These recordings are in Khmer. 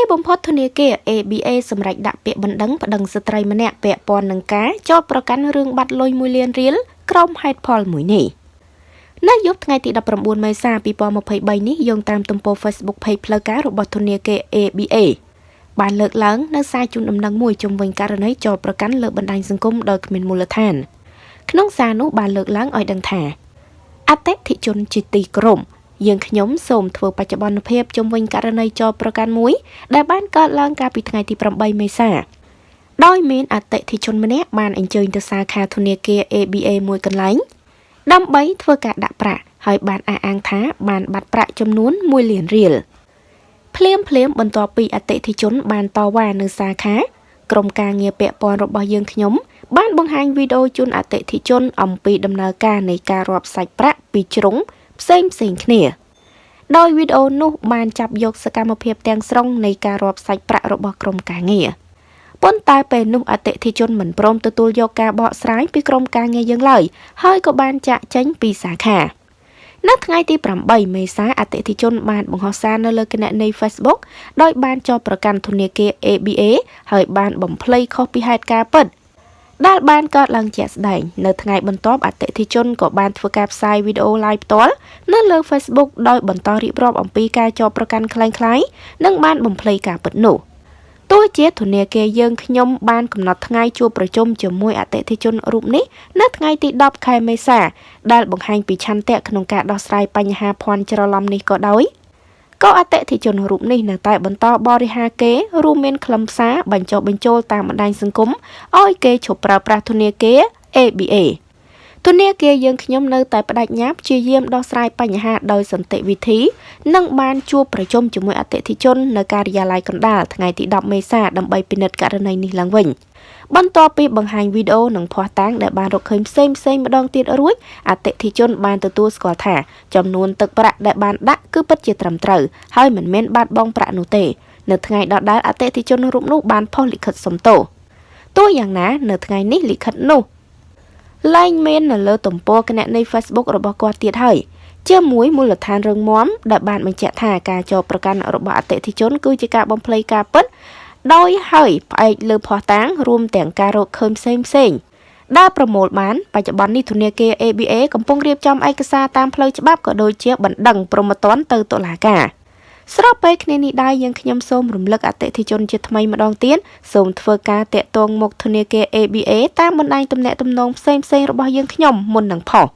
ពេលបំផុតធនាគារ ABA សម្រេចដាក់ពាក្យបណ្ដឹងប្តឹងស្ត្រីម្នាក់ពាក់ព័ន្ធនឹងការចោទប្រកាន់រឿងបាត់លុយ1លានរៀលក្រុមហេតុផលមួយនេះនៅយប់ថ្ងៃទី19មេសា2023នេះយោងតាមទំព័រ Facebook Page ផ្លូវការរបស់ធនាគារ ABA បានលើកឡើងនៅសារជូនដំណឹងមួយជំវិញករណីចោទប្រកាន់លើបណ្ដាញសង្គមដោយគ្មានមូលដ្ឋាន ក្នុងសារនោះបានលើកឡើងឲ្យដឹងថាអតិថិជនជាទីគោរព យើងខ្ញុំសូមធ្វើបច្ចុប្បន្នភាពជំវិញករណីចោទប្រកាន់មួយ ដែលបានកើតឡើងកាលពីថ្ងៃទី8មេសាដោយមានអតិថិជនម្នាក់បានអញ្ជើញទៅសាខាធនាគារ ABA មួយកន្លែងដើម្បីធ្វើការដាក់ប្រាក់ហើយបានអះអាងថាបានបាត់ប្រាក់ចំនួន1លានរៀលភ្លាមភ្លាមបន្ទាប់ពីអតិថិជន បានតវ៉ានៅសាខាក្រុមការងារពាក់ព័ន្ធរបស់យើងខ្ញុំបានបង្ហាញវីដេអូជូនអតិថិជនអំពីដំណើរការនៃការរាប់សាច់ប្រាក់ពីជ្រុង ផ្សេងផ្សេងគ្នា ដោយវីដេអូនោះបានចាប់យកសកម្មភាពទាំងស្រុងនៃការរាប់សាច់ប្រាក់របស់ក្រុមការងារប៉ុន្តែពេលនោះអតិថិជនមិនព្រមទទួលយកការបកស្រាយពីក្រុមការងារយើងឡើយហើយក៏បានចាក់ចេញពីសាខានៅថ្ងៃទី8មេសាអតិថិជនបានបង្ហោះសារនៅលើគណនី Facebook ដោយបានចោទប្រកាន់ធនាគារ ABA ហើយបានបំភ្លៃខុសពីហេតុការណ៍ពិត ដែលបានកើតឡើងជាក់ស្ដែងនៅថ្ងៃបន្ទាប់អតិថិជនក៏បានធ្វើការផ្សាយវីដេអូ live ផ្ទាល់នៅលើ Facebook ដោយបន្តរៀបរាប់អំពីការចោទប្រកាន់ខ្លាំងៗនិងបានបំភ្លៃការពិតនោះទោះជាធនាគារយើងខ្ញុំបានកំណត់ថ្ងៃជួបប្រជុំជាមួយអតិថិជនរូបនេះនៅថ្ងៃទី10ខែមេសាដែលបង្ហាញពីឆន្ទៈក្នុងការដោះស្រាយបញ្ហាភ័ន្តច្រឡំនេះក៏ដោយ។ ក៏អតិថិជនរូបនេះនៅតែបន្តបរិហាគេរួមមានខ្លឹមសារបញ្ចុះបញ្ចូលតាមបណ្ដាញសង្គមឲ្យគេឈប់ប្រើប្រាស់ធនាគារ ABA ធនាគារយើងខ្ញុំនៅតែបដិញ្ញាព្យាយាមដោះស្រាយបញ្ហាដោយសន្តិវិធី និងបានជួបប្រជុំជាមួយអតិថិជននៅការិយាល័យកណ្ដាលថ្ងៃទី10មេសាដើម្បីពិនិត្យករណីនេះឡើងវិញបន្ទាប់ពីបង្ហាញវីដេអូនិងភស្តុតាងដែលបានរកឃើញផ្សេងផ្សេងម្ដងទៀតរួចអតិថិជនបានទទួលស្គាល់ថាចំនួនទឹកប្រាក់ដែលបានដាក់គឺពិតជាត្រឹមត្រូវហើយមិនមែនបាត់បង់ប្រាក់នោះទេ នៅថ្ងៃដដែលអតិថិជនរូបនោះបានផុសលិខិតសុំទោសទោះយ៉ាងណា នៅថ្ងៃនេះលិខិតនោះ លែងមាននៅលើទំព័រគណនី Facebook របស់គាត់ទៀតហើយជាមួយមូលដ្ឋានរឹងមាំដែលបានបញ្ជាក់ថាការចោទប្រកាន់របស់អតិថិជន គឺជាការបំភ្លៃការពិតដោយហើយផ្អែកលើភស្តុតាងរួមទាំងការរកឃើញផ្សេងផ្សេងដែលប្រមូលបានបច្ចុប្បន្ននេះធនាគារ ABA កំពុងរៀបចំឯកសារតាមផ្លូវច្បាប់ក៏ដូចជាបណ្ដឹងព្រមត្តនទៅតុលាការ ស្របពេលគ្នានេះដែរយើងខ្ញុំសូមរំលឹកអតិថិជនជាថ្មីម្ដងទៀតសូមធ្វើការតាក់ទងមកធនាគារ ABA តាមបណ្ដាញទំនាក់ទំនងផ្សេងផ្សេងរបស់យើងខ្ញុំមុននឹងផុស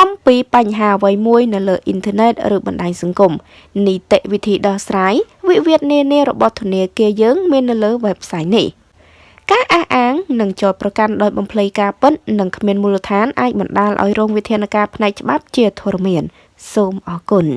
អំពីបញ្ហាអ្វីមួយនៅលើអ៊ីនធឺណិតឬបណ្ដាញសង្គមនីតិវិធីដោះស្រាយវិវាទនានារបស់ធនាគារយើងមាននៅលើ website នេះការអះអាងនិងចោទប្រកាន់ដោយបំភ្លៃការពិតនិងគ្មានមូលដ្ឋានអាចបណ្ដាលឲ្យរងវិធានការផ្នែកច្បាប់ជាធរមាន សូមអរគុណ